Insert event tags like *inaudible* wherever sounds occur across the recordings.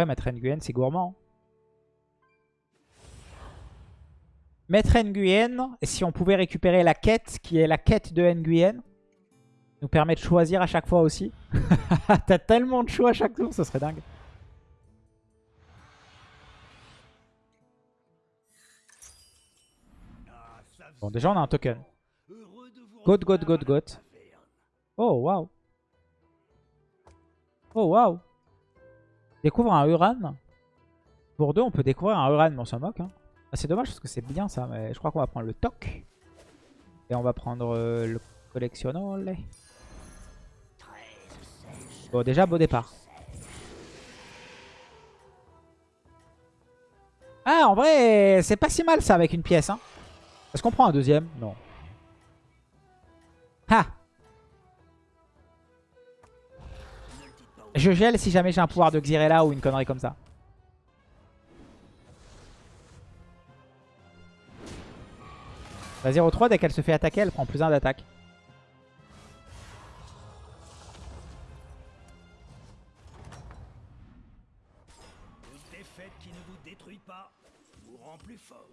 Ouais, mettre Nguyen, c'est gourmand. Mettre Nguyen, si on pouvait récupérer la quête, qui est la quête de Nguyen, nous permet de choisir à chaque fois aussi. *laughs* T'as tellement de choix à chaque tour, ce serait dingue. Bon, déjà, on a un token. Goat, goat, goat, goat. Oh, waouh. Oh, waouh. Découvre un Uran. Pour deux, on peut découvrir un Uran, mais on s'en moque. Hein. Ah, c'est dommage parce que c'est bien ça, mais je crois qu'on va prendre le toc. Et on va prendre euh, le collectionnol. Bon, déjà, beau départ. Ah, en vrai, c'est pas si mal ça avec une pièce. Hein. Est-ce qu'on prend un deuxième? Non. Ah Je gèle si jamais j'ai un pouvoir de Xyrella ou une connerie comme ça. La 0-3, dès qu'elle se fait attaquer, elle prend plus 1 d'attaque. défaite qui ne vous détruit pas vous rend plus fort.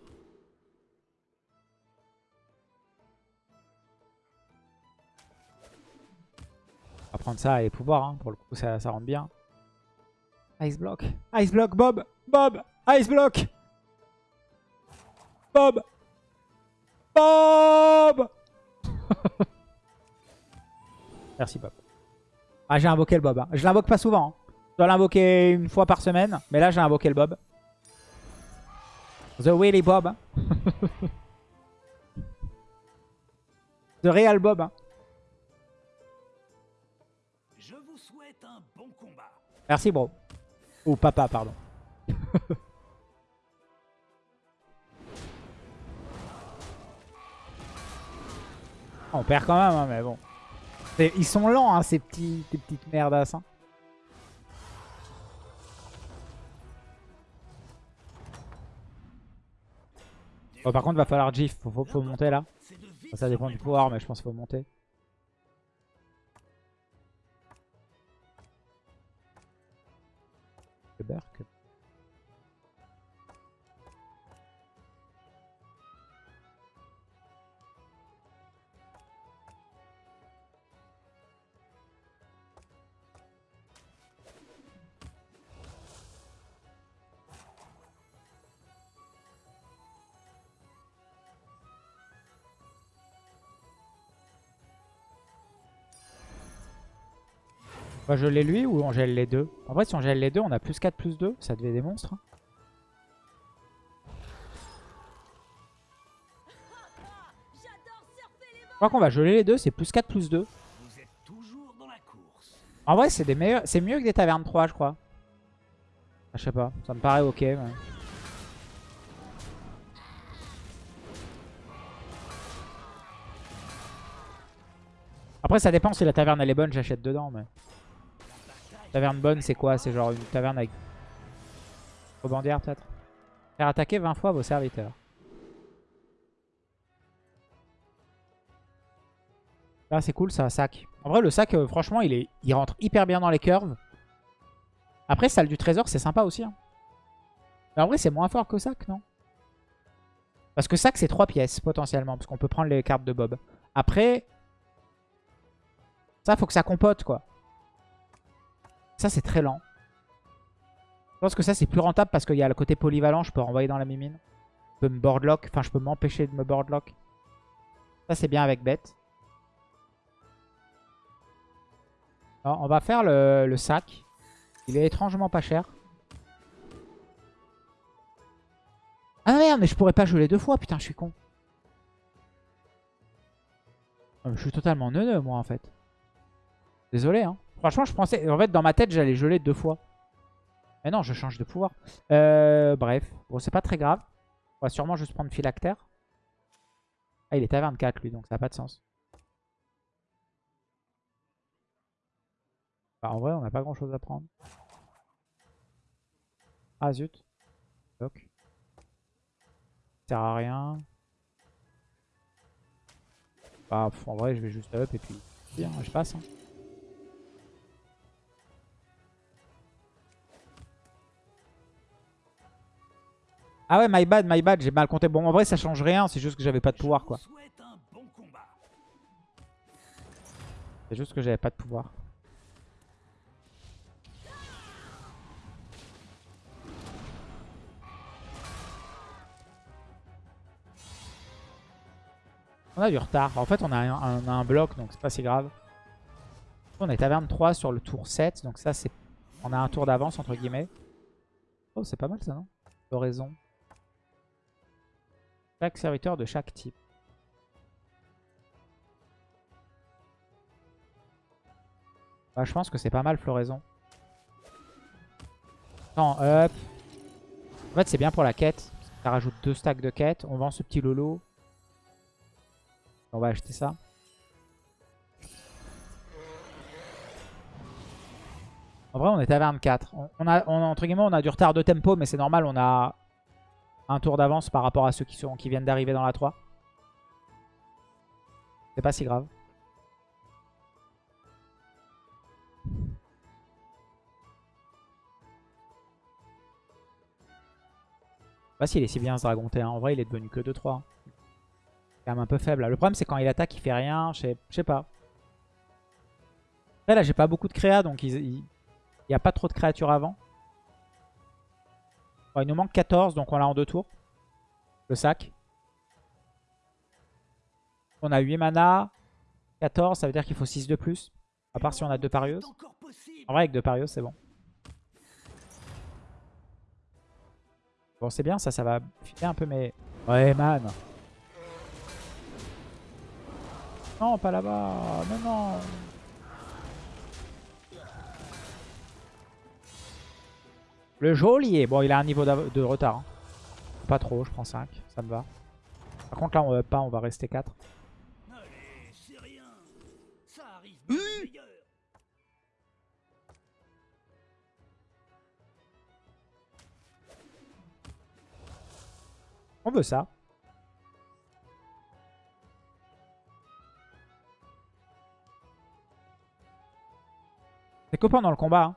Prendre ça et pouvoir, hein. pour le coup ça, ça rentre bien. Ice Block. Ice Block, Bob Bob Ice Block Bob Bob *laughs* Merci Bob. Ah j'ai invoqué le Bob. Hein. Je l'invoque pas souvent. Hein. Je dois l'invoquer une fois par semaine. Mais là j'ai invoqué le Bob. The Willy Bob. *laughs* The Real Bob. Merci bro. Ou papa, pardon. *laughs* On perd quand même, hein, mais bon. Ils sont lents, hein, ces, petits, ces petites merdasses. Hein. Bon, par contre, va falloir GIF. Faut, faut, monter là. Ça dépend du pouvoir, mais je pense qu'il faut monter. On va geler lui ou on gèle les deux En vrai, si on gèle les deux, on a plus 4, plus 2. Ça devait des monstres. Hein. Je crois qu'on va geler les deux. C'est plus 4, plus 2. En vrai, c'est meilleurs... Mieux que des tavernes 3, je crois. Ah, je sais pas. Ça me paraît ok. Après, ça dépend si la taverne elle est bonne, j'achète dedans. mais... Taverne bonne, c'est quoi? C'est genre une taverne avec... Rebandière peut-être? Faire attaquer 20 fois vos serviteurs. Là, c'est cool, ça, sac. En vrai, le sac, euh, franchement, il, est, il rentre hyper bien dans les curves. Après, salle du trésor, c'est sympa aussi. Hein. Mais en vrai, c'est moins fort que sac, non? Parce que sac, c'est 3 pièces, potentiellement. Parce qu'on peut prendre les cartes de Bob. Après, ça, faut que ça compote, quoi. Ça, c'est très lent. Je pense que ça, c'est plus rentable parce qu'il y a le côté polyvalent. Je peux renvoyer dans la mimine. Je peux me boardlock. Enfin, je peux m'empêcher de me boardlock. Ça, c'est bien avec bête. on va faire le, sac. Il est étrangement pas cher. Ah merde, mais je pourrais pas geler deux fois. Putain, je suis con. Je suis totalement neuneux, moi, en fait. Désolé, hein. Franchement, je pensais... En fait, dans ma tête, j'allais geler deux fois. Mais non, je change de pouvoir. Euh, bref. Bon, c'est pas très grave. On va sûrement juste prendre phylactère. Ah, il est à 24, lui, donc ça n'a pas de sens. Bah, en vrai, on n'a pas grand-chose à prendre. Ah, zut. Ça sert à rien. Bah, en vrai, je vais juste up et puis... Bien, je passe. Hein. Ah ouais, my bad, my bad, j'ai mal compté. Bon, en vrai, ça change rien, c'est juste que j'avais pas de pouvoir, quoi. C'est juste que j'avais pas de pouvoir. On a du retard. En fait, on a un, bloc, donc c'est pas si grave. On est taverne 3 sur le tour 7, donc ça, c'est... On a un tour d'avance, entre guillemets. Oh, c'est pas mal ça, non? Floraison. Chaque serviteur de chaque type. Bah, je pense que c'est pas mal, floraison. Non, hop. En fait, c'est bien pour la quête. Ça rajoute deux stacks de quête. On vend ce petit lolo. On va acheter ça. En vrai, on est à 24. On, a, entre guillemets, on a du retard de tempo, mais c'est normal. On a un tour d'avance par rapport à ceux qui, sont, qui viennent d'arriver dans la 3. C'est pas si grave. Je sais pas s'il est si bien ce Dragon T1. En vrai, il est devenu que 2-3. C'est quand même un peu faible. Le problème, c'est quand il attaque, il fait rien. Je sais, je sais pas. Après, là, j'ai pas beaucoup de créa, donc il n'y a pas trop de créatures avant. Il nous manque 14, donc on l'a en deux tours. Le sac. On a 8 mana. 14, ça veut dire qu'il faut 6 de plus. À part si on a deux parieuses. Encore possible. En vrai, avec deux parieuses, c'est bon. Bon, c'est bien, ça, ça va filer un peu mes... Ouais, man. Non, pas là-bas. Non, non. Le geôlier. Bon, il a un niveau de retard. hein. Pas trop, je prends 5. Ça me va. Par contre, là, on va pas, on va rester 4. Allez, c'est rien. Ça arrive même au meilleur. On veut ça. C'est que pendant le combat. hein.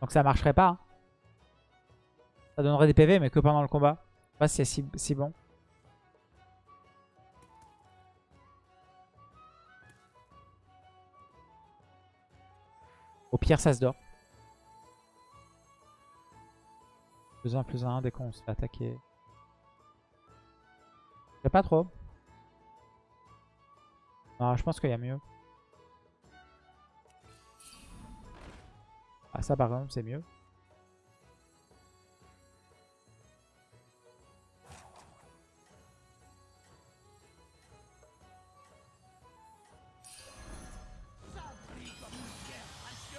Donc ça marcherait pas. hein. Ça donnerait des PV, mais que pendant le combat. Je sais pas si c'est si, bon. Au pire, ça se dort. Plus 1, plus 1, dès qu'on se fait attaquer. Je pas trop. Non, je pense qu'il y a mieux. Ah ça par exemple c'est mieux.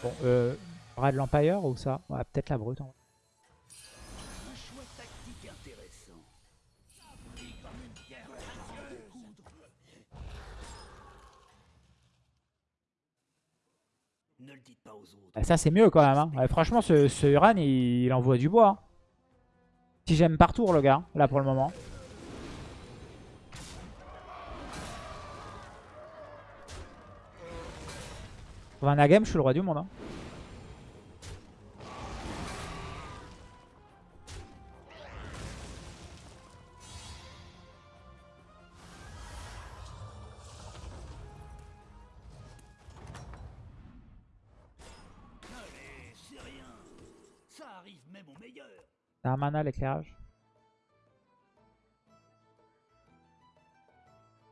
Bon, euh, Brad l'Empire ou ça Ouais, peut-être la brute. en vrai. Un choix tactique intéressant. Ne le dites pas aux autres. Ah, ça c'est mieux quand même. hein. Ouais, franchement, ce, Uran il, il envoie du bois. hein. Si j'aime par tour le gars, là pour le moment. Pour un game, je suis le roi du monde. hein. T'as un mana l'éclairage.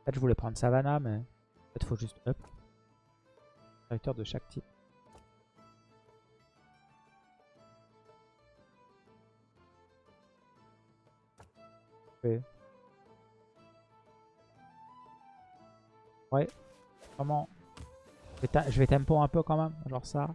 En fait, je voulais prendre Savannah, mais peut-être faut juste up. De chaque type. Ouais. Comment je vais, ta- je vais tempo un peu quand même, genre ça.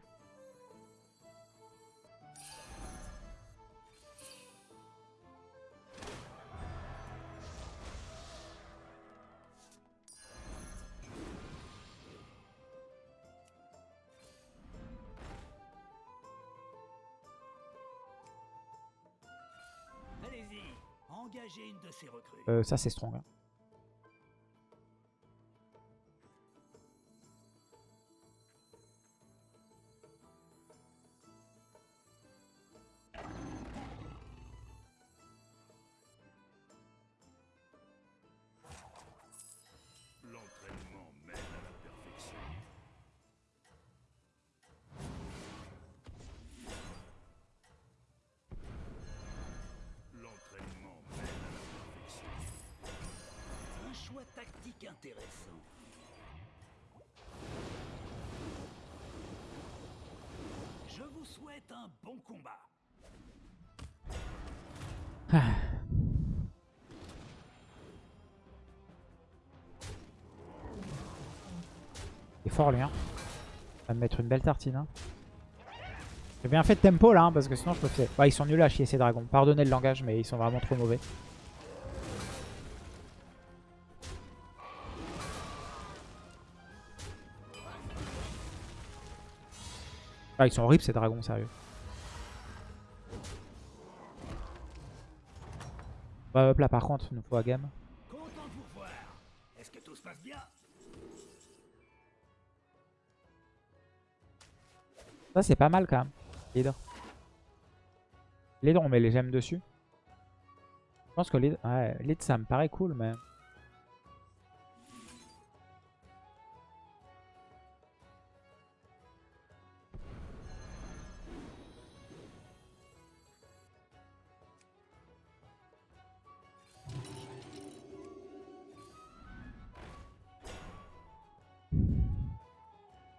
Euh, ça c'est strong. hein. Fort lui. Hein. Va me mettre une belle tartine. Hein. J'ai bien fait de tempo là, hein, parce que sinon je me fais... Ouais, ils sont nuls à chier ces dragons. Pardonnez le langage, mais ils sont vraiment trop mauvais. Ah, ils sont horribles ces dragons, sérieux. Bah, hop là, par contre, nous faut à game. Content voir. Est-ce que tout se passe bien? Ça, c'est pas mal quand même. Leader. Leader, on met les gemmes dessus. Je pense que lead, ouais, ça me paraît cool, mais...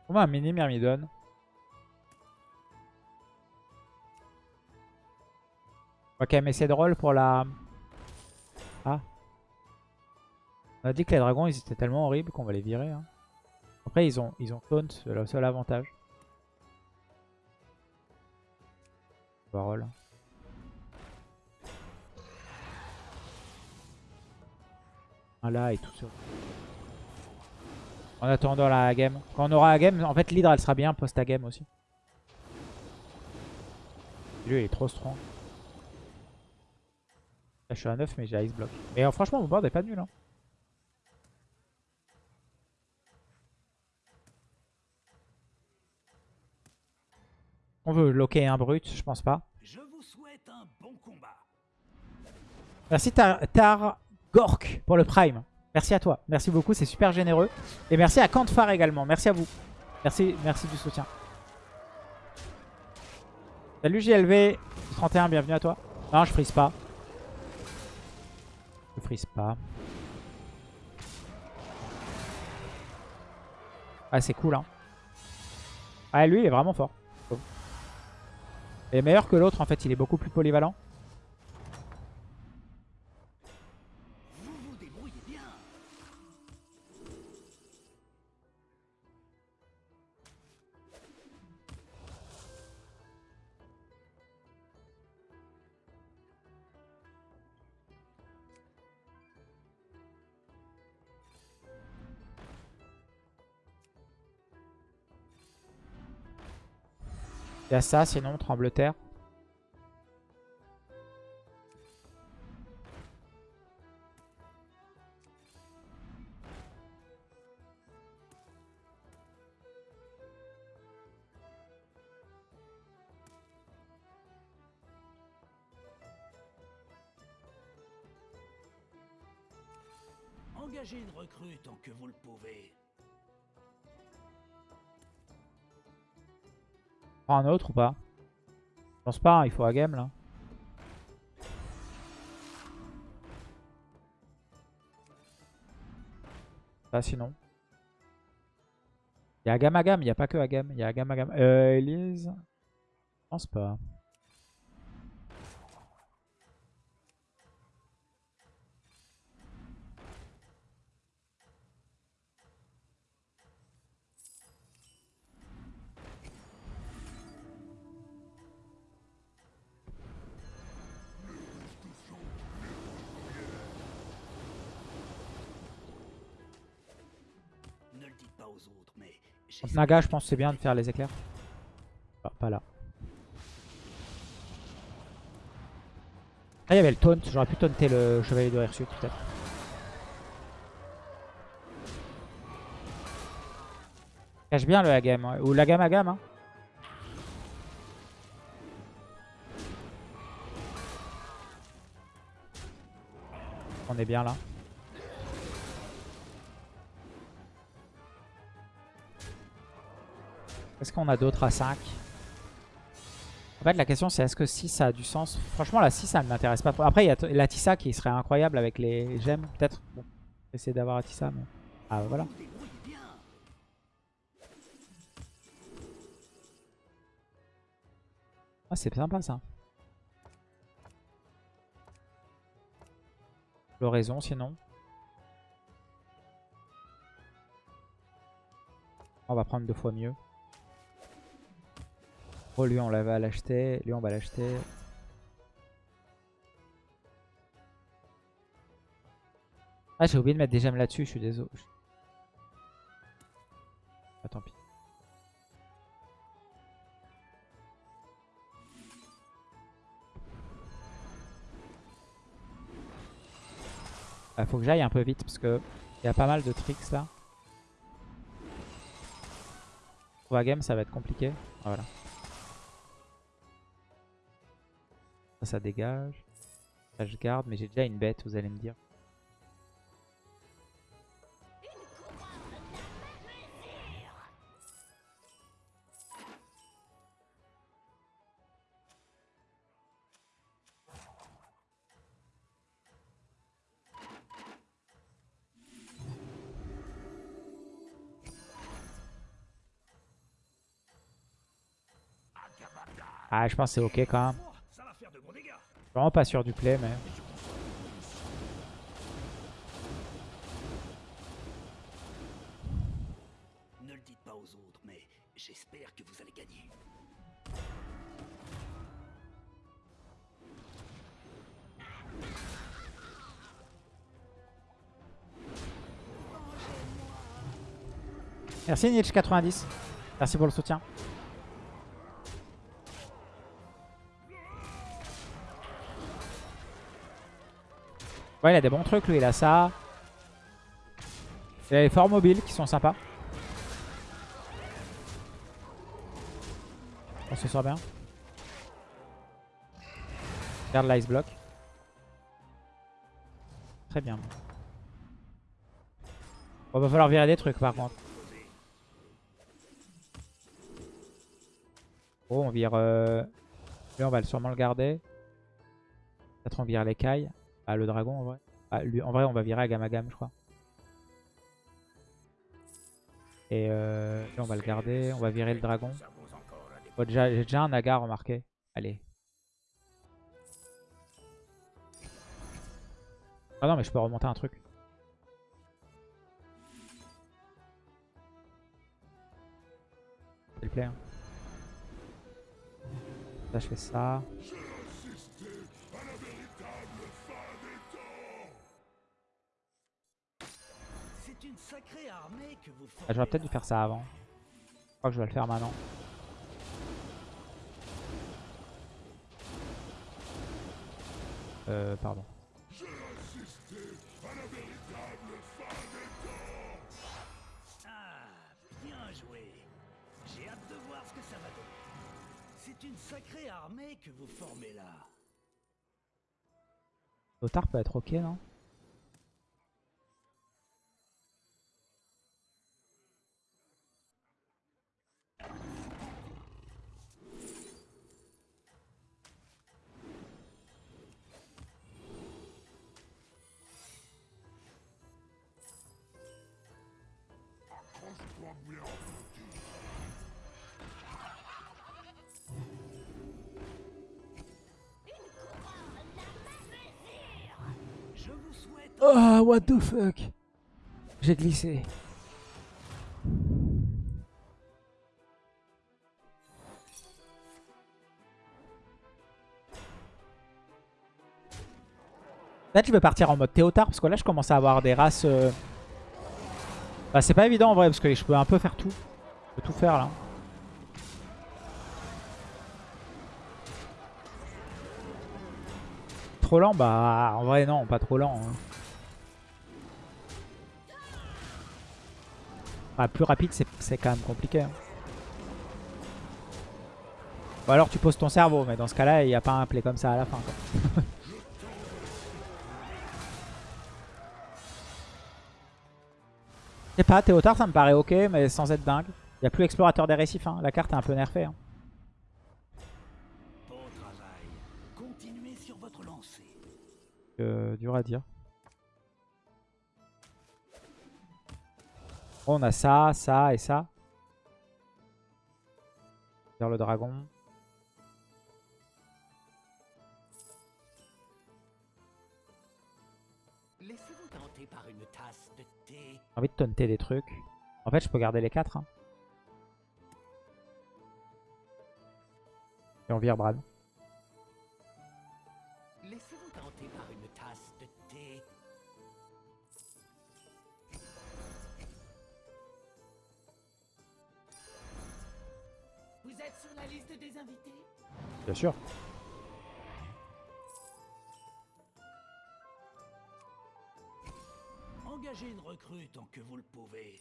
Combien un mini Myrmidon On va quand même essayer de pour la... Ah. On a dit que les dragons, ils étaient tellement horribles qu'on va les virer. hein. Après, ils ont, ils ont taunt, c'est le seul avantage. On va roll. Là et tout ça. En attendant la game. Quand on aura la game, en fait l'hydre elle sera bien post game aussi. Lui il est trop strong. Là, je suis à 9 mais j'ai Ice Block. Mais euh, franchement mon board est pas nul. Hein. On veut loquer un brut, je pense pas. Je vous souhaite un bon combat. Merci Tar, Tar Gork pour le Prime. Merci à toi. Merci beaucoup, c'est super généreux. Et merci à Kantfar également. Merci à vous. Merci, merci du soutien. Salut JLV, 31, bienvenue à toi. Non, je frise pas. Je frise pas. Ah, c'est cool, hein. Ah, lui, il est vraiment fort. Il est meilleur que l'autre, en fait. Il est beaucoup plus polyvalent. Il y ça, sinon, tremble-terre. Engagez une recrue tant que vous le pouvez. Un autre ou pas? Je pense pas, hein, il faut à game là. Pas sinon. Il y a Agam Agam, il n'y a pas que Agam, il y a Agam Agam. Euh, Elise? Je pense pas. Naga, je pense c'est bien de faire les éclairs. Ah, pas là. Ah, il y avait le taunt. J'aurais pu taunter le chevalier de Hirsute peut-être. Cache bien le Agam. ouais. Ou l'Agam Agam. Hein. On est bien là. Est-ce qu'on a d'autres à 5 En fait, la question c'est est-ce que 6 ça a du sens? Franchement, la 6 ça ne m'intéresse pas. Après, il y a la Tissa qui serait incroyable avec les gemmes, peut-être. Bon. Essayer d'avoir Atissa, mais... Ah, voilà. Ah, c'est sympa, ça. Floraison, sinon. On va prendre deux fois mieux. Oh, lui, on va l'acheter. Lui, on va l'acheter. Ah, j'ai oublié de mettre des gemmes là-dessus, je suis désolé. Ah, tant pis. Il faut que j'aille un peu vite parce que il y a pas mal de tricks là. Pour game, ça va être compliqué. Ah, voilà. Ça, dégage. Ça, je garde, mais j'ai déjà une bête, vous allez me dire. Ah, je pense que c'est ok quand même. Vraiment pas sûr du play, mais... Ne le dites pas aux autres, mais j'espère que vous allez gagner. Merci Nietzsche90. Merci pour le soutien. Ouais, il a des bons trucs, lui. Il a ça. Il a les forts mobiles qui sont sympas. On se sort bien. Garde l'ice block. Très bien. Bon, va falloir virer des trucs par contre. Oh, on vire... Euh... Lui, on va sûrement le garder. Peut-être on vire l'écaille. Ah, le dragon en vrai. Ah, en vrai, on va virer à Gamagam, je crois. Et euh, on va le garder. On va virer le dragon. Déjà, J'ai déjà un naga remarqué. Allez. Ah non, mais je peux remonter un truc. S'il plaît. hein. Je fais ça. Ah, J'aurais peut-être dû faire ça avant. Je crois que je vais le faire maintenant. Euh, pardon. Ah, bien joué. J'ai hâte de voir ce que ça va donner. C'est une sacrée armée que vous formez là. Lothar peut être ok, non? Oh, what the fuck? J'ai glissé. Peut-être je vais partir en mode Théotard parce que là je commence à avoir des races... euh, Bah c'est pas évident en vrai parce que je peux un peu faire tout. Je peux tout faire là. Trop lent Bah en vrai non, pas trop lent. hein. Bah, plus rapide, c'est quand même compliqué. hein. Ou alors tu poses ton cerveau, mais dans ce cas-là, il n'y a pas un play comme ça à la fin. Quoi. *laughs* Je sais pas, Théotard, ça me paraît ok, mais sans être dingue. Il n'y a plus explorateur des récifs, hein. la carte est un peu nerfée. hein. bon travail. Continuez sur votre lancée. Euh, dur à dire. On a ça, ça et ça. Vers le dragon. Laissez-vous tenter par une tasse de thé. J'ai envie de taunter des trucs. En fait, je peux garder les 4. Et on vire Bran. Bien sûr. Engagez une recrue tant que vous le pouvez.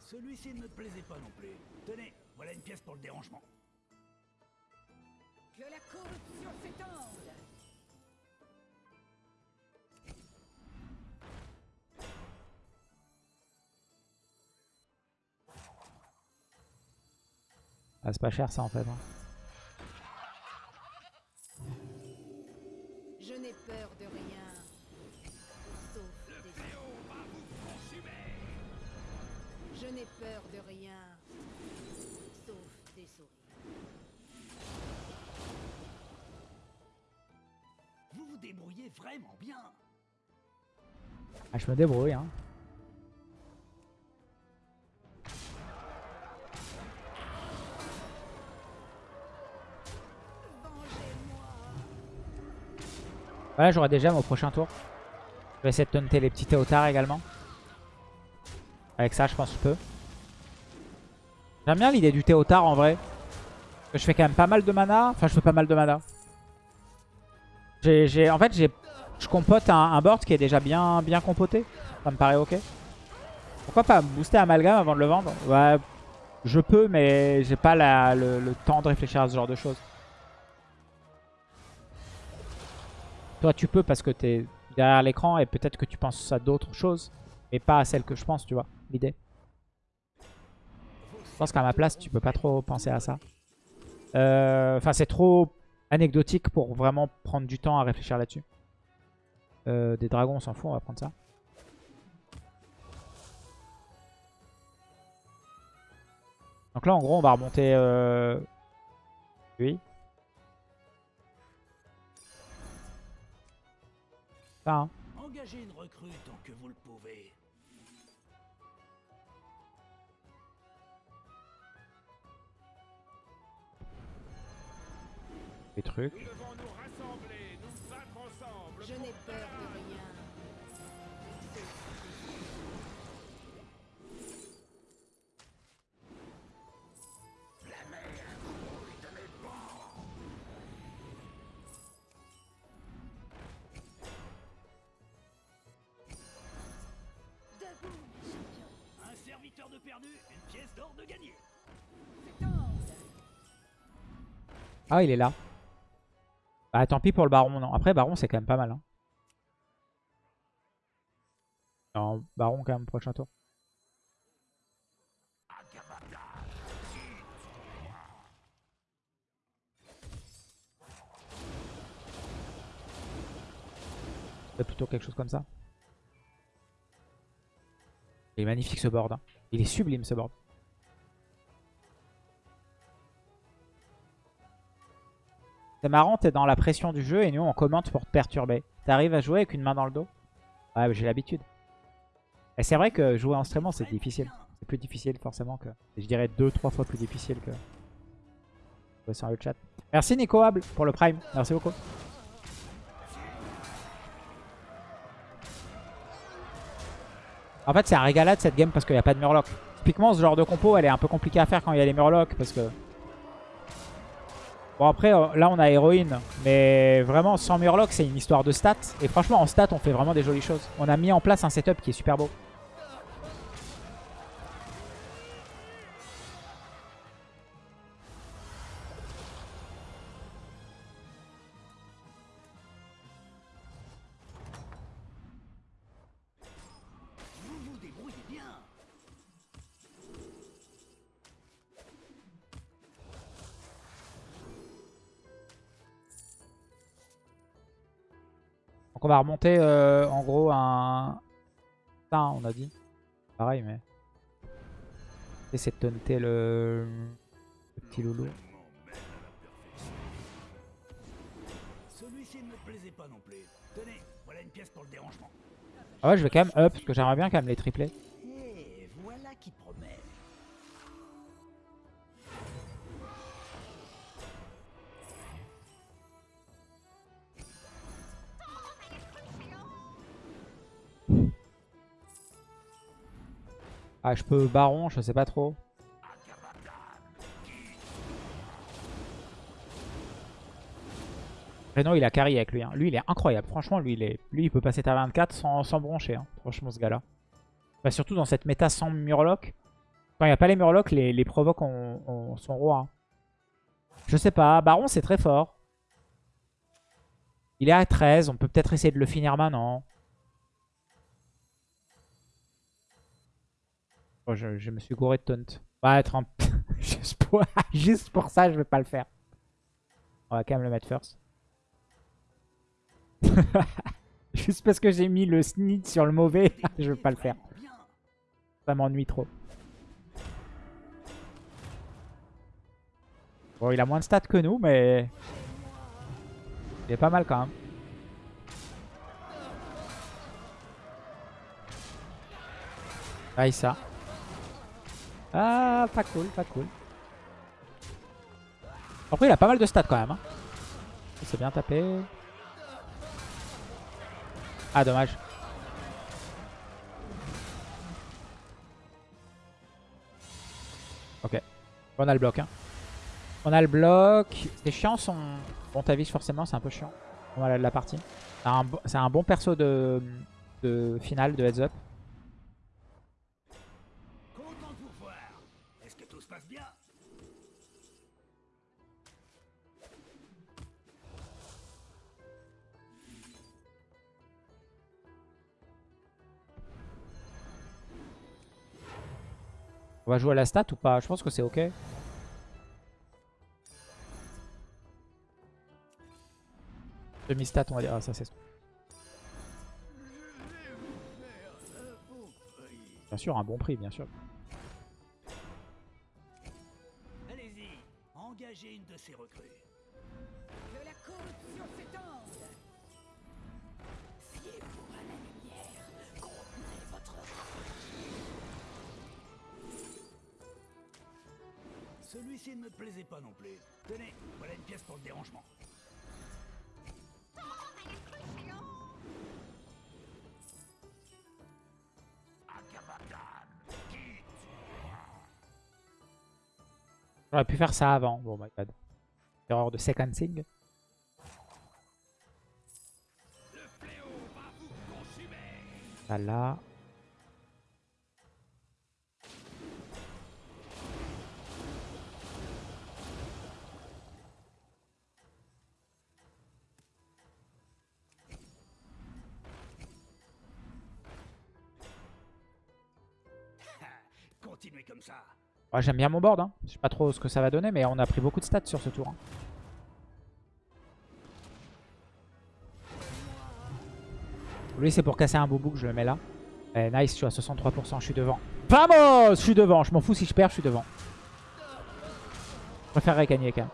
Celui-ci ne me plaisait pas non plus. Tenez, voilà une pièce pour le dérangement. Que la corruption s'étende Ah, c'est pas cher ça en fait. hein. Je n'ai peur de rien. Sauf des Je n'ai peur de rien. Sauf des souris. Vous vous débrouillez vraiment bien. Ah, je me débrouille. Hein. Voilà, j'aurai des gemmes au prochain tour. Je vais essayer de taunter les petits Théotards également. Avec ça, je pense que je peux. J'aime bien l'idée du Théotard en vrai. Parce que je fais quand même pas mal de mana. Enfin, je fais pas mal de mana. J'ai- en fait, je compote un, board qui est déjà bien, bien compoté. Ça me paraît ok. Pourquoi pas booster Amalgame avant de le vendre? Ouais, je peux, mais j'ai pas le temps de réfléchir à ce genre de choses. Toi, tu peux parce que t'es derrière l'écran et peut-être que tu penses à d'autres choses, mais pas à celles que je pense, tu vois, l'idée. Je pense qu'à ma place, tu peux pas trop penser à ça. Euh, Enfin, c'est trop anecdotique pour vraiment prendre du temps à réfléchir là-dessus. Euh, des dragons, on s'en fout, on va prendre ça. Donc là, en gros, on va remonter euh, lui. Ça, hein. Engagez une recrue tant que vous le pouvez. les trucs. Ah, il est là. Ah, tant pis pour le baron, non. Après, baron, c'est quand même pas mal. Hein. Non, baron quand même, prochain tour. plutôt quelque chose comme ça. Il est magnifique ce board. Hein. Il est sublime ce board. C'est marrant, t'es dans la pression du jeu et nous on commente pour te perturber. T'arrives à jouer avec une main dans le dos? Ouais, j'ai l'habitude. Et c'est vrai que jouer en streamant c'est difficile. C'est plus difficile forcément que... Je dirais deux, trois fois plus difficile que... jouer sur le chat. Merci Nico Able pour le prime. Merci beaucoup. En fait c'est un régalade cette game parce qu'il n'y a pas de murloc. Typiquement ce genre de compo elle est un peu compliquée à faire quand il y a les murlocs parce que... Bon après euh, là on a héroïne mais vraiment sans murloc c'est une histoire de stats et franchement en stats on fait vraiment des jolies choses. On a mis en place un setup qui est super beau. Va remonter euh, en gros un... Ça, on a dit. Pareil, mais... Essayer de taunter le... le petit loulou. Celui-ci ne me plaisait pas non plus. Tenez, voilà une pièce pour le dérangement. Ah ouais, je vais quand même up, parce que j'aimerais bien quand même les tripler. Ah, je peux baron, je sais pas trop. Reno, il a carry avec lui. hein. Lui, il est incroyable. Franchement, lui, il, est... lui, il peut passer ta 24 sans, broncher. hein. Franchement, ce gars-là. Bah, surtout dans cette méta sans Murloc. Quand il n'y a pas les Murlocs, les, les provoques ont, ont- sont rois. hein. Je sais pas. Baron, c'est très fort. Il est à 13. On peut peut-être essayer de le finir maintenant. Je, me suis gouré de taunt. Ouais, être *laughs* juste, pour... *laughs* juste pour ça, je vais pas le faire. On va quand même le mettre first. *laughs* juste parce que j'ai mis le snit sur le mauvais, je vais pas le faire. Ça m'ennuie trop. Bon, il a moins de stats que nous, mais... Il est pas mal quand même. Aïe ça. Ah, pas cool, pas cool. Après, il a pas mal de stats quand même. Hein. C'est bien tapé. Ah, dommage. Ok. On a le bloc. Hein. On a le bloc. C'est chiant son... Bon, Tavish, forcément, c'est un peu chiant. On a la partie. C'est un, bo- c'est un bon perso de, de finale, de heads up. On va jouer à la stat ou pas? Je pense que c'est ok. Demi-stat, on va dire. Ah, ça, c'est... Bien sûr, un bon prix, bien sûr. Allez-y, engagez une de ces recrues. Que la corruption s'étende Fiez-vous à la Celui-ci ne me plaisait pas non plus. Tenez, voilà une pièce pour le dérangement. J'aurais pu faire ça avant. Bon, my bad. Erreur de sequencing. Ça J'aime bien mon board. Hein. Je sais pas trop ce que ça va donner, mais on a pris beaucoup de stats sur ce tour. hein. Lui, c'est pour casser un boubou que je le mets là. Eh, nice, je suis à 63%, je suis devant. Vamos Je suis devant, je m'en fous si je perds, je suis devant. Je préférerais gagner quand même.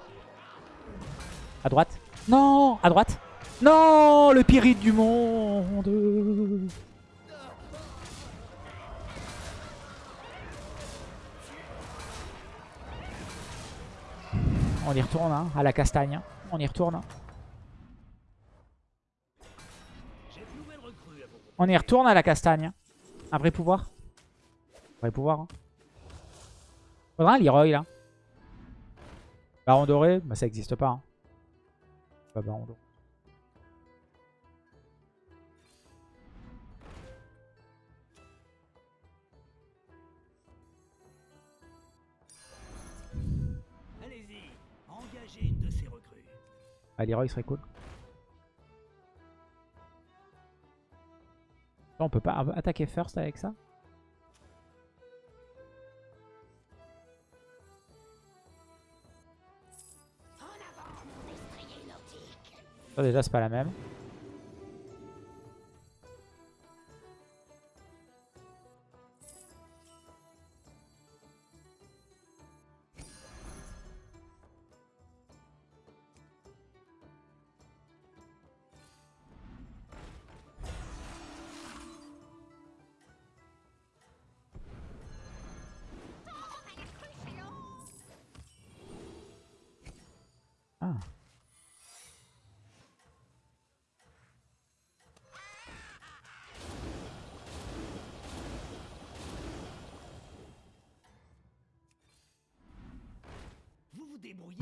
À droite? Non À droite? Non Le pyrite du monde On y retourne, hein, à la castagne. On y retourne. On y retourne à la castagne. Un vrai pouvoir. Vrai pouvoir. Hein. Faudra un Leroy là. Baron doré, bah ça existe pas. Hein. Pas baron doré. Ah, Leroy serait cool. On peut pas attaquer first avec ça? Ça déjà c'est pas la même.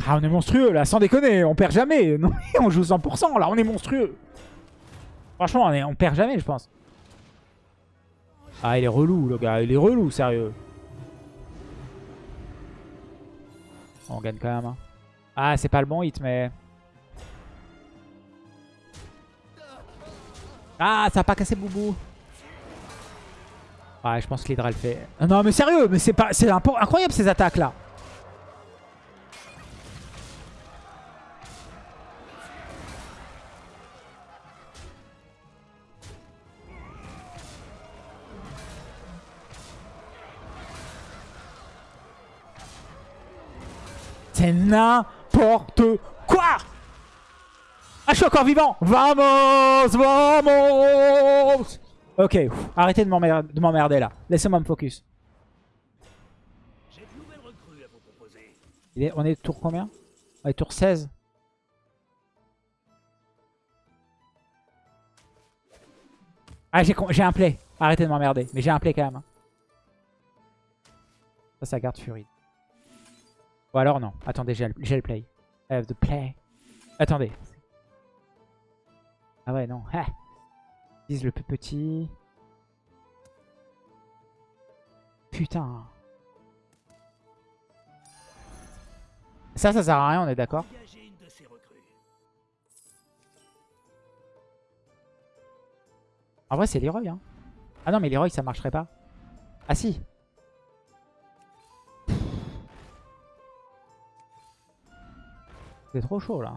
Ah, on est monstrueux là, sans déconner, on perd jamais. *laughs* Non, on joue 100%, là, on est monstrueux. Franchement, on, perd jamais, je pense. Ah, il est relou, le gars, il est relou, sérieux. On gagne quand même. hein. Ah, c'est pas le bon hit, mais... Ah, ça a pas cassé Boubou. Ouais, je pense que l'Hydra le fait. Non, mais sérieux, mais c'est pas, c'est incroyable ces attaques là. N'importe quoi Ah, je suis encore vivant Vamos Vamos Ok, arrêtez de m'emmerder de m'emmerder, là. Laissez-moi me focus. On est tour combien? On est tour 16. Ah, j'ai un play. Arrêtez de m'emmerder. Mais j'ai un play quand même. hein. Ça, ça garde Fury. Ou alors non. Attendez, j'ai le, play. I have the play. Attendez. Ah ouais, non. Ah. Le plus petit. Putain. Ça, ça sert à rien, on est d'accord. En vrai, c'est Leroy. Hein. Ah non, mais Leroy, ça marcherait pas. Ah si. C'est trop chaud, là.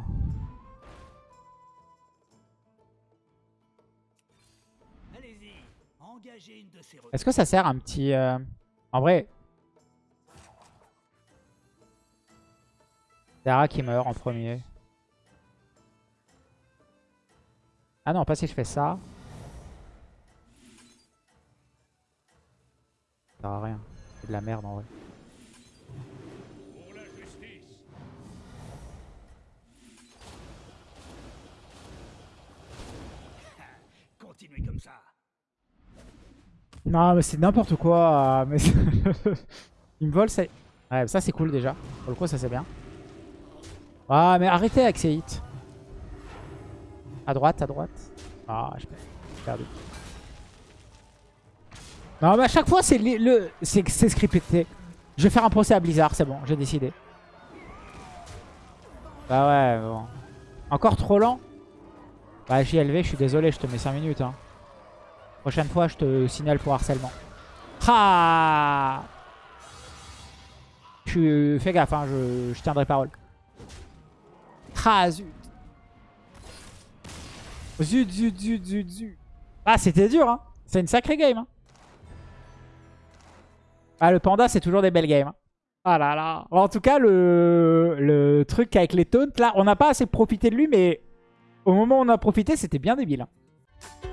Allez-y, engagez une de ces recrues. Est-ce que ça sert un petit... euh, En vrai... Dara qui meurt en premier. Ah non, pas si je fais ça. Ça sert à rien. C'est de la merde en vrai. Non, mais c'est n'importe quoi. *laughs* Mais Il me vole, ça... Ouais, ça c'est cool déjà. Pour le coup, ça c'est bien. Ah, mais arrêtez avec ces hits. À droite, à droite. Ah, j'ai perdu. Non, mais à chaque fois, c'est c'est scripté. Je vais faire un procès à Blizzard, c'est bon, j'ai décidé. Bah ouais, bon. Encore trop lent Bah JLV, je suis désolé, je te mets 5 minutes. Hein. Prochaine fois, je te signale pour harcèlement. Ah je. Fais gaffe, hein, je... tiendrai parole. Ah. Zut, zut, zut, zut, zut. Ah, c'était dur, hein. C'est une sacrée game, hein. Ah, le panda, c'est toujours des belles games. hein. Ah là là. En tout cas, le, le truc avec les taunts, là, on n'a pas assez profité de lui, mais au moment où on a profité, c'était bien débile. hein.